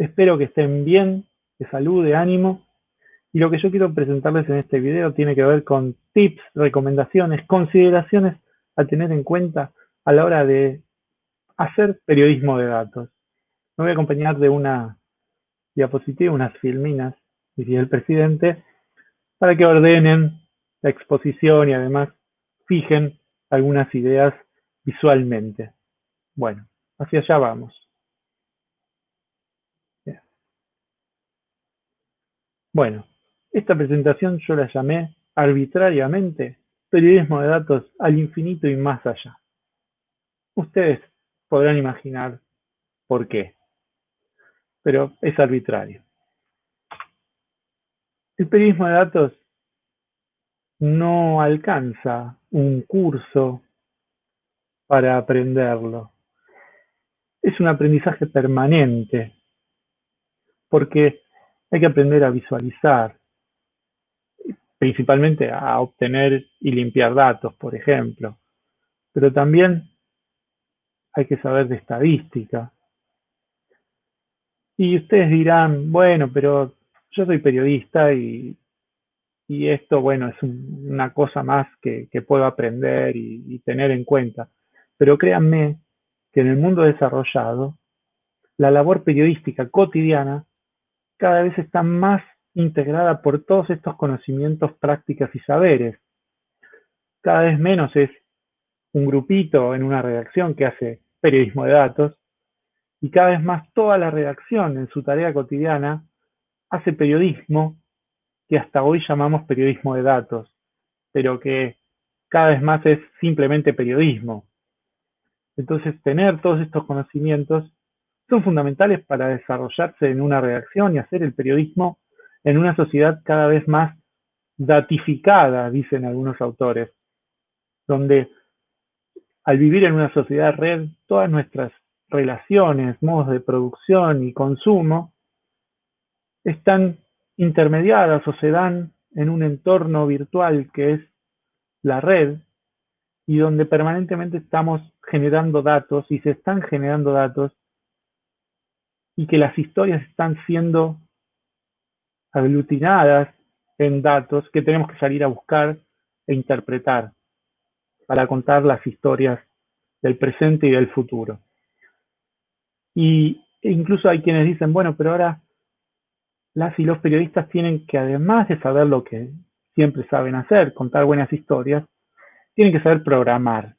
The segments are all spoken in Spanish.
Espero que estén bien, de salud, de ánimo. Y lo que yo quiero presentarles en este video tiene que ver con tips, recomendaciones, consideraciones a tener en cuenta a la hora de hacer periodismo de datos. Me voy a acompañar de una diapositiva, unas filminas, diría el presidente, para que ordenen la exposición y además fijen algunas ideas visualmente. Bueno, hacia allá vamos. Bueno, esta presentación yo la llamé arbitrariamente periodismo de datos al infinito y más allá. Ustedes podrán imaginar por qué, pero es arbitrario. El periodismo de datos no alcanza un curso para aprenderlo. Es un aprendizaje permanente, porque hay que aprender a visualizar, principalmente a obtener y limpiar datos, por ejemplo, pero también hay que saber de estadística. Y ustedes dirán, bueno, pero yo soy periodista y, esto, bueno, es una cosa más que, puedo aprender y tener en cuenta. Pero créanme que en el mundo desarrollado, la labor periodística cotidiana cada vez está más integrada por todos estos conocimientos, prácticas y saberes. Cada vez menos es un grupito en una redacción que hace periodismo de datos y cada vez más toda la redacción en su tarea cotidiana hace periodismo que hasta hoy llamamos periodismo de datos, pero que cada vez más es simplemente periodismo. Entonces, tener todos estos conocimientos son fundamentales para desarrollarse en una redacción y hacer el periodismo en una sociedad cada vez más datificada, dicen algunos autores, donde al vivir en una sociedad red, todas nuestras relaciones, modos de producción y consumo están intermediadas o se dan en un entorno virtual que es la red y donde permanentemente estamos generando datos y se están generando datos y que las historias están siendo aglutinadas en datos que tenemos que salir a buscar e interpretar para contar las historias del presente y del futuro. Y incluso hay quienes dicen, bueno, pero ahora las y los periodistas tienen que, además de saber lo que siempre saben hacer, contar buenas historias, tienen que saber programar.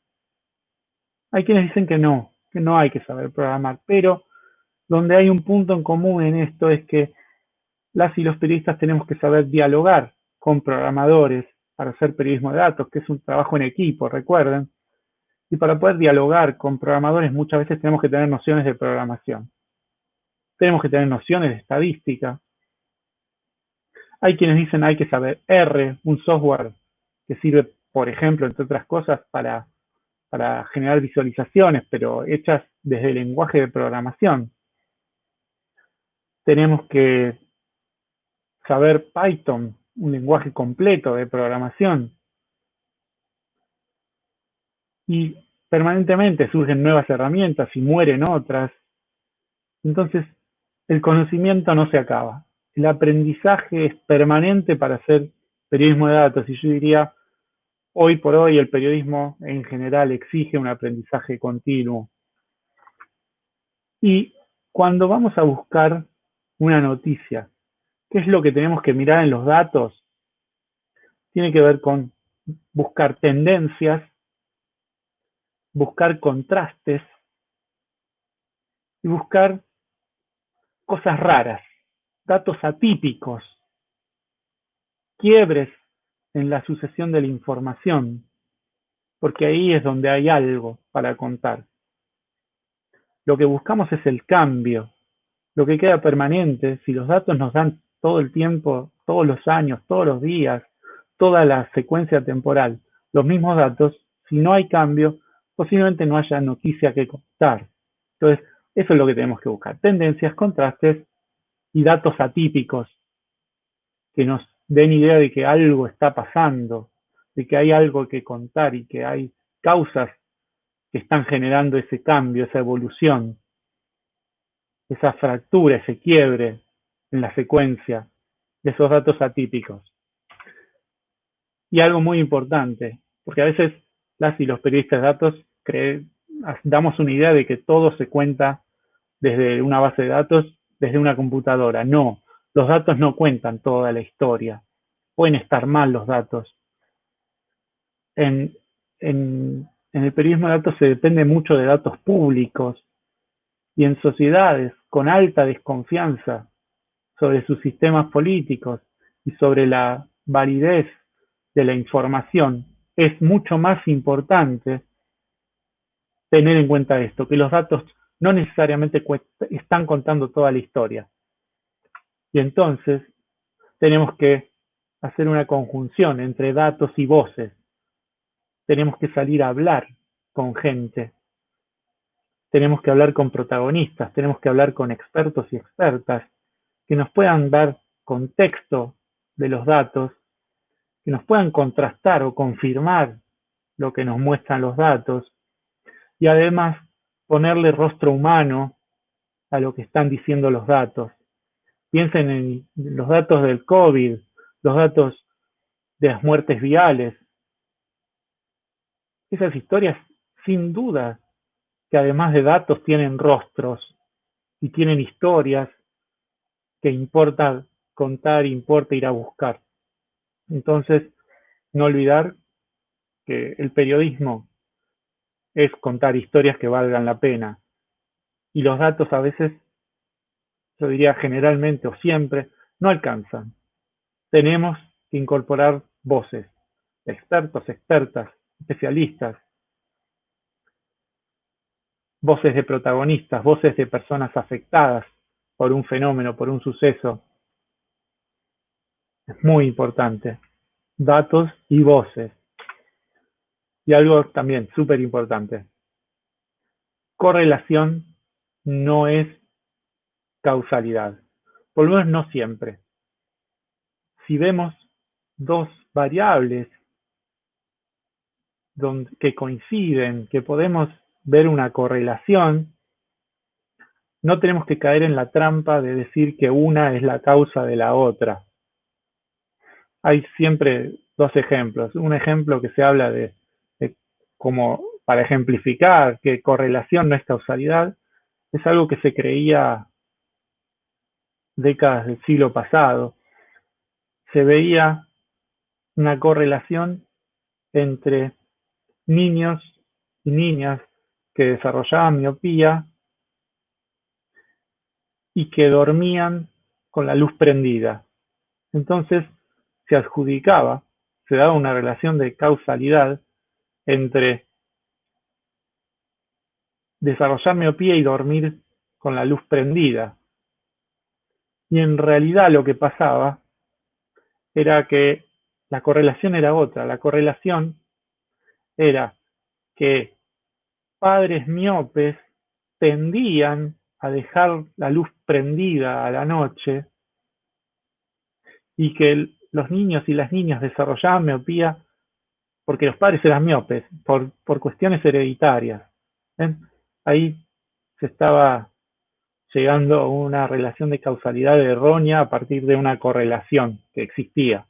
Hay quienes dicen que no, que no hay que saber programar, pero donde hay un punto en común en esto es que las y los periodistas tenemos que saber dialogar con programadores para hacer periodismo de datos, que es un trabajo en equipo, recuerden. Y para poder dialogar con programadores muchas veces tenemos que tener nociones de programación. Tenemos que tener nociones de estadística. Hay quienes dicen hay que saber R, un software que sirve, por ejemplo, entre otras cosas, para, para generar visualizaciones, pero hechas desde el lenguaje de programación tenemos que saber Python, un lenguaje completo de programación. Y permanentemente surgen nuevas herramientas y mueren otras. Entonces, el conocimiento no se acaba. El aprendizaje es permanente para hacer periodismo de datos. Y yo diría, hoy por hoy el periodismo en general exige un aprendizaje continuo. Y cuando vamos a buscar una noticia. ¿Qué es lo que tenemos que mirar en los datos? Tiene que ver con buscar tendencias, buscar contrastes y buscar cosas raras, datos atípicos, quiebres en la sucesión de la información, porque ahí es donde hay algo para contar. Lo que buscamos es el cambio, lo que queda permanente, si los datos nos dan todo el tiempo, todos los años, todos los días, toda la secuencia temporal, los mismos datos, si no hay cambio, posiblemente no haya noticia que contar. Entonces, eso es lo que tenemos que buscar. Tendencias, contrastes y datos atípicos que nos den idea de que algo está pasando, de que hay algo que contar y que hay causas que están generando ese cambio, esa evolución. Esa fractura, ese quiebre en la secuencia de esos datos atípicos. Y algo muy importante, porque a veces las y los periodistas de datos damos una idea de que todo se cuenta desde una base de datos, desde una computadora. No, los datos no cuentan toda la historia. Pueden estar mal los datos. En, en el periodismo de datos se depende mucho de datos públicos y en sociedades con alta desconfianza sobre sus sistemas políticos y sobre la validez de la información, es mucho más importante tener en cuenta esto, que los datos no necesariamente están contando toda la historia. Y entonces tenemos que hacer una conjunción entre datos y voces. Tenemos que salir a hablar con gente. Tenemos que hablar con protagonistas, tenemos que hablar con expertos y expertas que nos puedan dar contexto de los datos, que nos puedan contrastar o confirmar lo que nos muestran los datos y además ponerle rostro humano a lo que están diciendo los datos. Piensen en los datos del COVID, los datos de las muertes viales. Esas historias, sin duda, que además de datos tienen rostros y tienen historias que importa contar, importa ir a buscar. Entonces, no olvidar que el periodismo es contar historias que valgan la pena. Y los datos a veces, yo diría generalmente o siempre, no alcanzan. Tenemos que incorporar voces, expertos, expertas, especialistas, voces de protagonistas, voces de personas afectadas por un fenómeno, por un suceso. Es muy importante. Datos y voces. Y algo también súper importante. Correlación no es causalidad. Por lo menos no siempre. Si vemos dos variables que coinciden, que podemos ver una correlación, no tenemos que caer en la trampa de decir que una es la causa de la otra. Hay siempre dos ejemplos. Un ejemplo que se habla de como para ejemplificar que correlación no es causalidad, es algo que se creía décadas del siglo pasado. Se veía una correlación entre niños y niñas que desarrollaban miopía y que dormían con la luz prendida. Entonces se adjudicaba, se daba una relación de causalidad entre desarrollar miopía y dormir con la luz prendida. Y en realidad lo que pasaba era que la correlación era otra. La correlación era que padres miopes tendían a dejar la luz prendida a la noche y que los niños y las niñas desarrollaban miopía porque los padres eran miopes, por, cuestiones hereditarias. Ahí se estaba llegando a una relación de causalidad errónea a partir de una correlación que existía.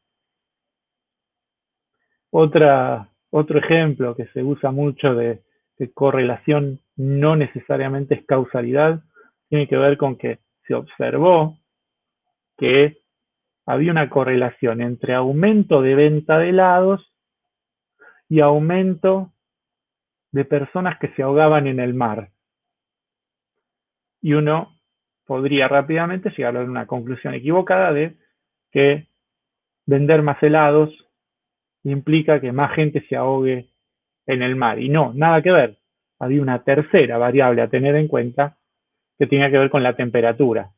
Otro ejemplo que se usa mucho de correlación no necesariamente es causalidad, tiene que ver con que se observó que había una correlación entre aumento de venta de helados y aumento de personas que se ahogaban en el mar. Y uno podría rápidamente llegar a una conclusión equivocada de que vender más helados implica que más gente se ahogue en el mar. Y no, nada que ver. Había una tercera variable a tener en cuenta que tenía que ver con la temperatura.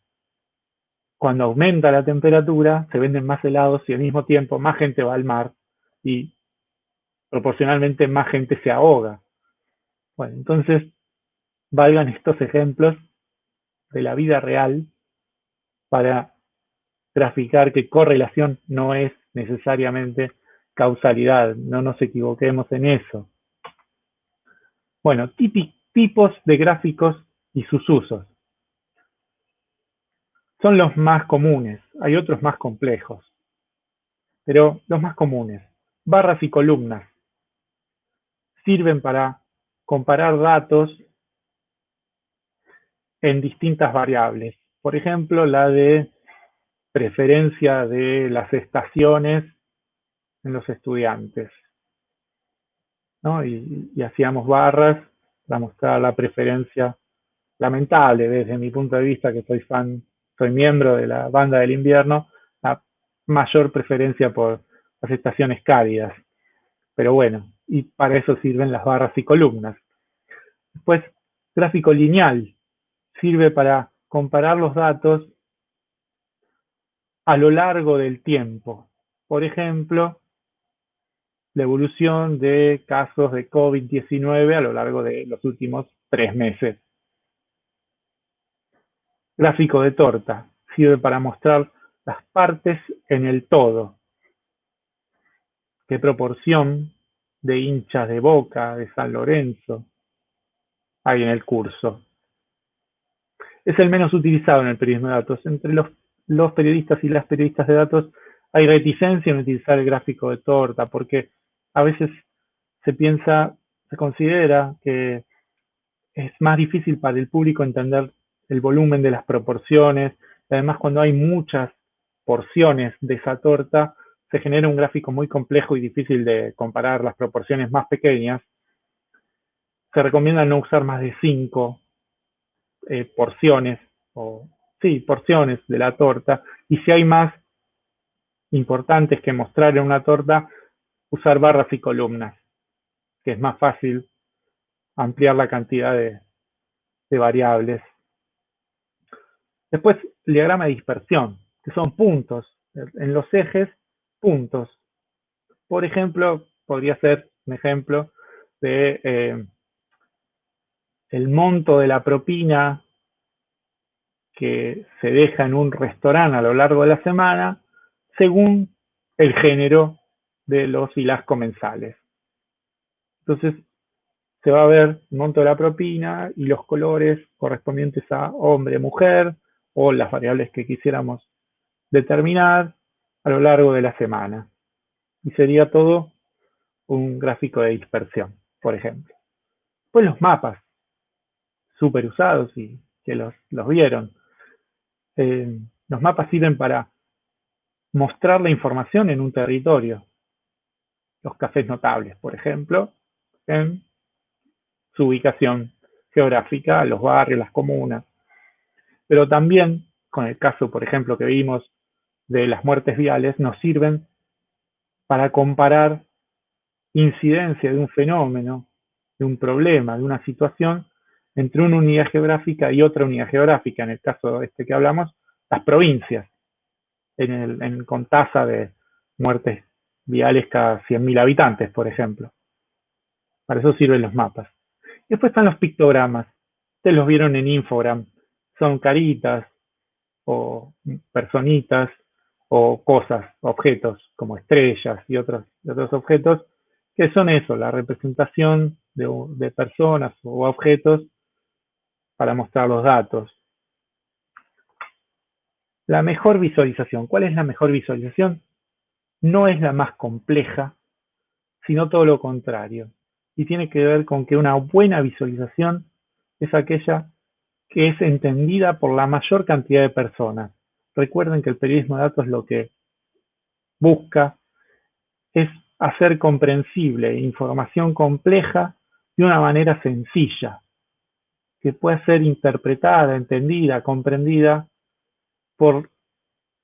Cuando aumenta la temperatura, se venden más helados y al mismo tiempo más gente va al mar y proporcionalmente más gente se ahoga. Bueno, entonces valgan estos ejemplos de la vida real para graficar que correlación no es necesariamente causalidad, no nos equivoquemos en eso. Bueno, tipos de gráficos y sus usos. son los más comunes, hay otros más complejos, pero los más comunes, barras y columnas, sirven para comparar datos en distintas variables. Por ejemplo, la de preferencia de las estaciones en los estudiantes. Y, hacíamos barras para mostrar la preferencia lamentable desde mi punto de vista, que soy fan, soy miembro de la banda del invierno, la mayor preferencia por las estaciones cálidas. Pero bueno, y para eso sirven las barras y columnas. Después, gráfico lineal, sirve para comparar los datos a lo largo del tiempo. Por ejemplo, la evolución de casos de COVID-19 a lo largo de los últimos tres meses. Gráfico de torta. Sirve para mostrar las partes en el todo. ¿Qué proporción de hinchas de Boca, de San Lorenzo hay en el curso? Es el menos utilizado en el periodismo de datos. Entre los, los periodistas y las periodistas de datos hay reticencia en utilizar el gráfico de torta porque a veces se piensa, se considera que es más difícil para el público entender el volumen de las proporciones. Además, cuando hay muchas porciones de esa torta, se genera un gráfico muy complejo y difícil de comparar las proporciones más pequeñas. Se recomienda no usar más de cinco eh, porciones, o sí, porciones de la torta. Y si hay más importantes que mostrar en una torta, usar barras y columnas, que es más fácil ampliar la cantidad de, variables. Después, el diagrama de dispersión, que son puntos. En los ejes, puntos. Por ejemplo, podría ser un ejemplo de eh, el monto de la propina que se deja en un restaurante a lo largo de la semana según el género de los y las comensales. Entonces, se va a ver el monto de la propina y los colores correspondientes a hombre, mujer o las variables que quisiéramos determinar a lo largo de la semana. Y sería todo un gráfico de dispersión, por ejemplo. Pues los mapas, súper usados y que los, vieron. Eh, los mapas sirven para mostrar la información en un territorio los cafés notables, por ejemplo, en su ubicación geográfica, los barrios, las comunas. Pero también, con el caso, por ejemplo, que vimos de las muertes viales, nos sirven para comparar incidencia de un fenómeno, de un problema, de una situación, entre una unidad geográfica y otra unidad geográfica. En el caso este que hablamos, las provincias, en con tasa de muertes viales cada 100.000 habitantes, por ejemplo. Para eso sirven los mapas. Después están los pictogramas. Ustedes los vieron en Infogram. Son caritas o personitas o cosas, objetos como estrellas y otros, otros objetos, que son eso, la representación de personas o objetos para mostrar los datos. La mejor visualización. ¿Cuál es la mejor visualización? No es la más compleja, sino todo lo contrario. Y tiene que ver con que una buena visualización es aquella que es entendida por la mayor cantidad de personas. Recuerden que el periodismo de datos lo que busca es hacer comprensible información compleja de una manera sencilla, que pueda ser interpretada, entendida, comprendida por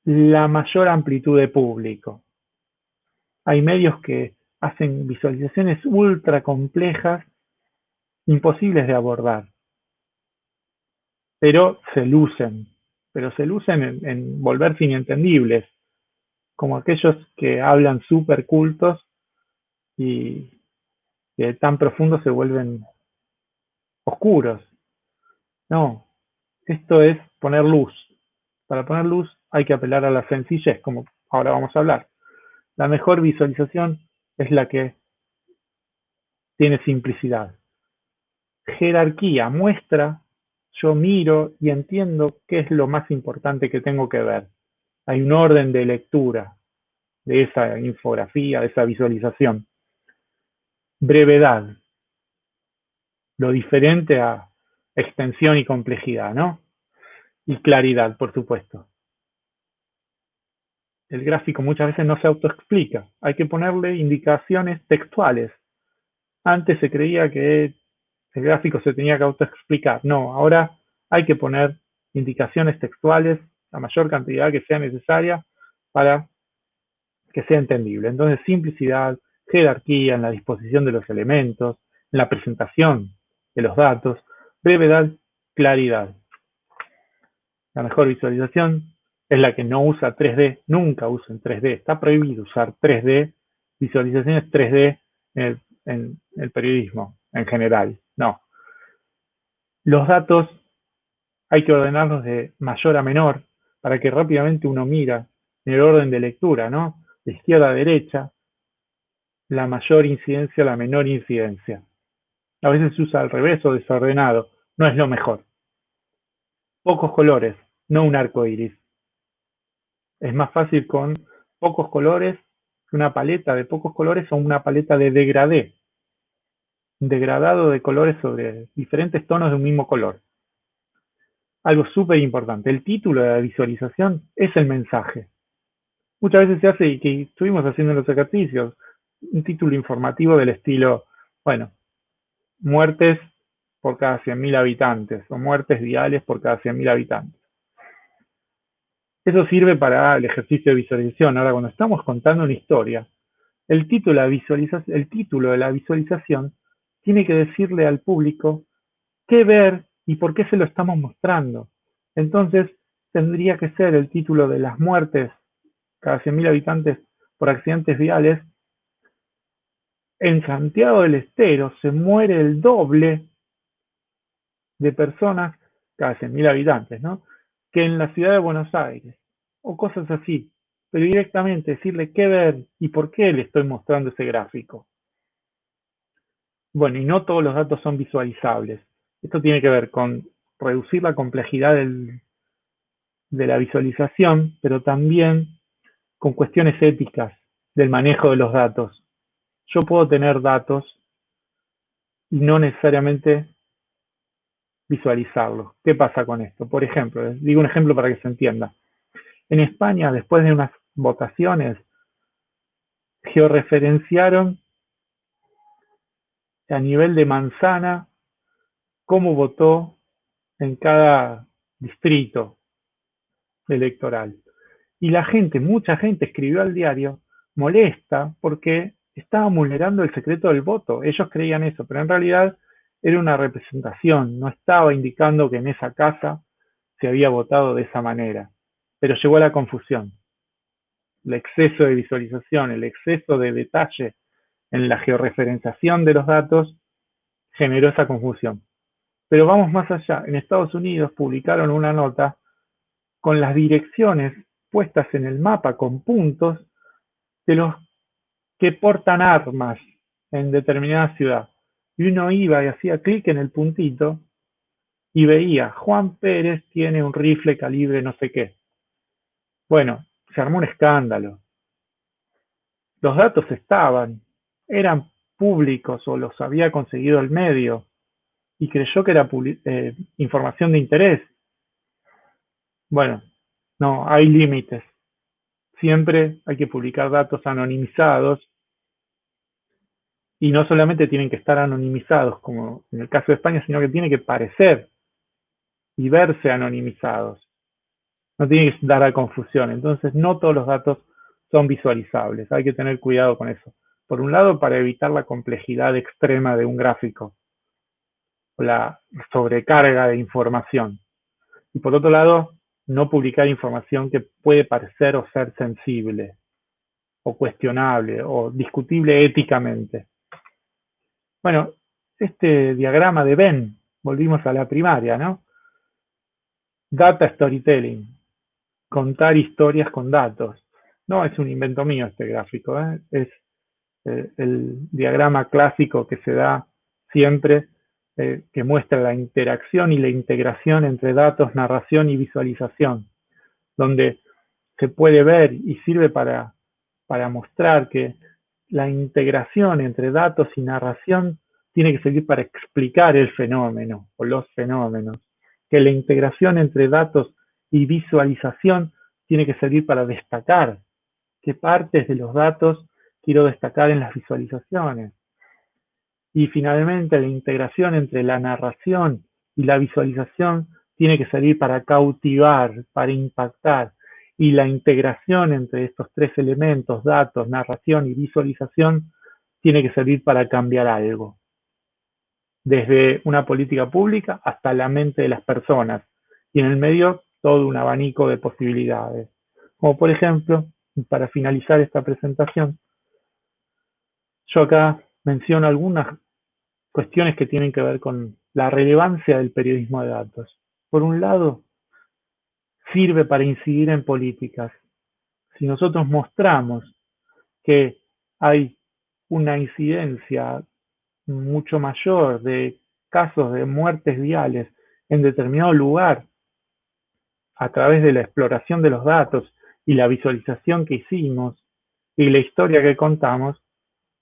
la mayor amplitud de público. Hay medios que hacen visualizaciones ultra complejas, imposibles de abordar, pero se lucen, pero se lucen en, volverse inentendibles, como aquellos que hablan súper cultos y que tan profundos se vuelven oscuros. No, esto es poner luz. Para poner luz hay que apelar a la sencillez, como ahora vamos a hablar. La mejor visualización es la que tiene simplicidad. Jerarquía muestra yo miro y entiendo qué es lo más importante que tengo que ver. Hay un orden de lectura de esa infografía, de esa visualización. Brevedad. Lo diferente a extensión y complejidad, ¿no? Y claridad, por supuesto. El gráfico muchas veces no se autoexplica. Hay que ponerle indicaciones textuales. Antes se creía que el gráfico se tenía que autoexplicar. No, ahora hay que poner indicaciones textuales, la mayor cantidad que sea necesaria para que sea entendible. Entonces, simplicidad, jerarquía en la disposición de los elementos, en la presentación de los datos, brevedad, claridad. La mejor visualización es la que no usa 3D, nunca usen 3D, está prohibido usar 3D, visualizaciones 3D en el periodismo en general. No. Los datos hay que ordenarlos de mayor a menor para que rápidamente uno mira en el orden de lectura, ¿no? De izquierda a derecha, la mayor incidencia, la menor incidencia. A veces se usa al revés o desordenado, no es lo mejor. Pocos colores, no un arco iris. Es más fácil con pocos colores una paleta de pocos colores o una paleta de degradé degradado de colores sobre diferentes tonos de un mismo color. Algo súper importante, el título de la visualización es el mensaje. Muchas veces se hace, y que estuvimos haciendo en los ejercicios, un título informativo del estilo, bueno, muertes por cada 100.000 habitantes o muertes viales por cada 100.000 habitantes. Eso sirve para el ejercicio de visualización. Ahora, cuando estamos contando una historia, el título, de la visualización tiene que decirle al público qué ver y por qué se lo estamos mostrando. Entonces, tendría que ser el título de las muertes cada 100.000 habitantes por accidentes viales. En Santiago del Estero se muere el doble de personas cada 100.000 habitantes, ¿no? Que en la ciudad de Buenos Aires, o cosas así. Pero directamente decirle qué ver y por qué le estoy mostrando ese gráfico. Bueno, y no todos los datos son visualizables. Esto tiene que ver con reducir la complejidad de la visualización, pero también con cuestiones éticas del manejo de los datos. Yo puedo tener datos y no necesariamente visualizarlos. ¿Qué pasa con esto? Por ejemplo, digo un ejemplo para que se entienda. En España, después de unas votaciones, georreferenciaron a nivel de manzana cómo votó en cada distrito electoral. Y la gente, mucha gente escribió al diario molesta porque estaba vulnerando el secreto del voto. Ellos creían eso, pero en realidad era una representación, no estaba indicando que en esa casa se había votado de esa manera. Pero llegó a la confusión. El exceso de visualización, el exceso de detalle en la georreferenciación de los datos generó esa confusión. Pero vamos más allá. En Estados Unidos publicaron una nota con las direcciones puestas en el mapa con puntos de los que portan armas en determinada ciudad. Y uno iba y hacía clic en el puntito y veía, Juan Pérez tiene un rifle calibre no sé qué. Bueno, se armó un escándalo. Los datos estaban, eran públicos o los había conseguido el medio y creyó que era eh, información de interés. Bueno, no, hay límites. Siempre hay que publicar datos anonimizados y no solamente tienen que estar anonimizados, como en el caso de España, sino que tienen que parecer y verse anonimizados. No tiene que dar a confusión. Entonces, no todos los datos son visualizables. Hay que tener cuidado con eso. Por un lado, para evitar la complejidad extrema de un gráfico, la sobrecarga de información. Y por otro lado, no publicar información que puede parecer o ser sensible, o cuestionable, o discutible éticamente. Bueno, este diagrama de Venn, volvimos a la primaria, ¿no? Data storytelling, contar historias con datos. No es un invento mío este gráfico, ¿eh? es el diagrama clásico que se da siempre eh, que muestra la interacción y la integración entre datos, narración y visualización, donde se puede ver y sirve para, para mostrar que la integración entre datos y narración tiene que servir para explicar el fenómeno o los fenómenos, que la integración entre datos y visualización tiene que servir para destacar qué partes de los datos quiero destacar en las visualizaciones, y finalmente, la integración entre la narración y la visualización tiene que servir para cautivar, para impactar. Y la integración entre estos tres elementos, datos, narración y visualización, tiene que servir para cambiar algo. Desde una política pública hasta la mente de las personas. Y en el medio, todo un abanico de posibilidades. Como por ejemplo, para finalizar esta presentación, yo acá menciono algunas cuestiones que tienen que ver con la relevancia del periodismo de datos. Por un lado, sirve para incidir en políticas. Si nosotros mostramos que hay una incidencia mucho mayor de casos de muertes viales en determinado lugar a través de la exploración de los datos y la visualización que hicimos y la historia que contamos,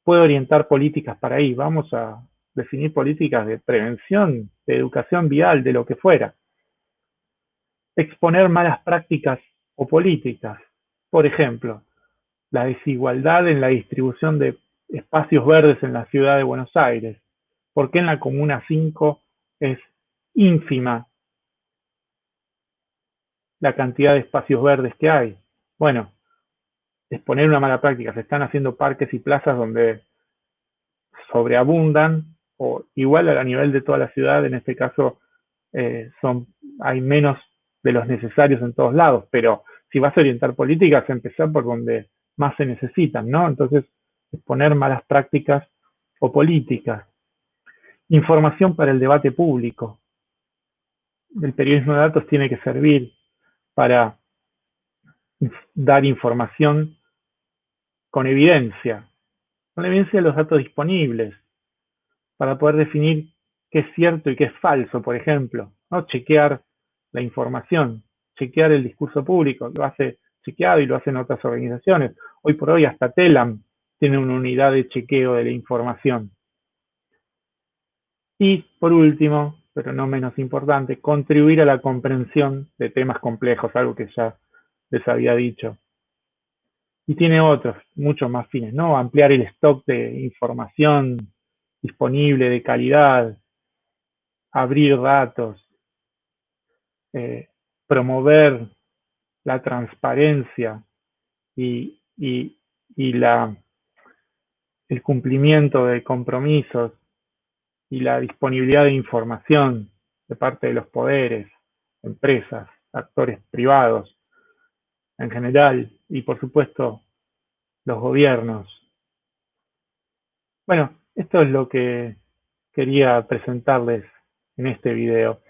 puede orientar políticas para ahí. Vamos a definir políticas de prevención, de educación vial, de lo que fuera. Exponer malas prácticas o políticas. Por ejemplo, la desigualdad en la distribución de espacios verdes en la ciudad de Buenos Aires. ¿Por qué en la Comuna 5 es ínfima la cantidad de espacios verdes que hay? Bueno, exponer una mala práctica. Se están haciendo parques y plazas donde sobreabundan o igual a nivel de toda la ciudad, en este caso eh, son, hay menos de los necesarios en todos lados, pero si vas a orientar políticas, empezar por donde más se necesitan, ¿no? Entonces, exponer malas prácticas o políticas. Información para el debate público. El periodismo de datos tiene que servir para dar información con evidencia, con la evidencia de los datos disponibles, para poder definir qué es cierto y qué es falso, por ejemplo, ¿no? chequear la información, chequear el discurso público, lo hace chequeado y lo hacen otras organizaciones. Hoy por hoy hasta TELAM tiene una unidad de chequeo de la información. Y por último, pero no menos importante, contribuir a la comprensión de temas complejos, algo que ya les había dicho y tiene otros, muchos más fines, ¿no? Ampliar el stock de información disponible de calidad, abrir datos, eh, promover la transparencia y, y, y la, el cumplimiento de compromisos y la disponibilidad de información de parte de los poderes, empresas, actores privados en general y por supuesto los gobiernos. Bueno, esto es lo que quería presentarles en este video.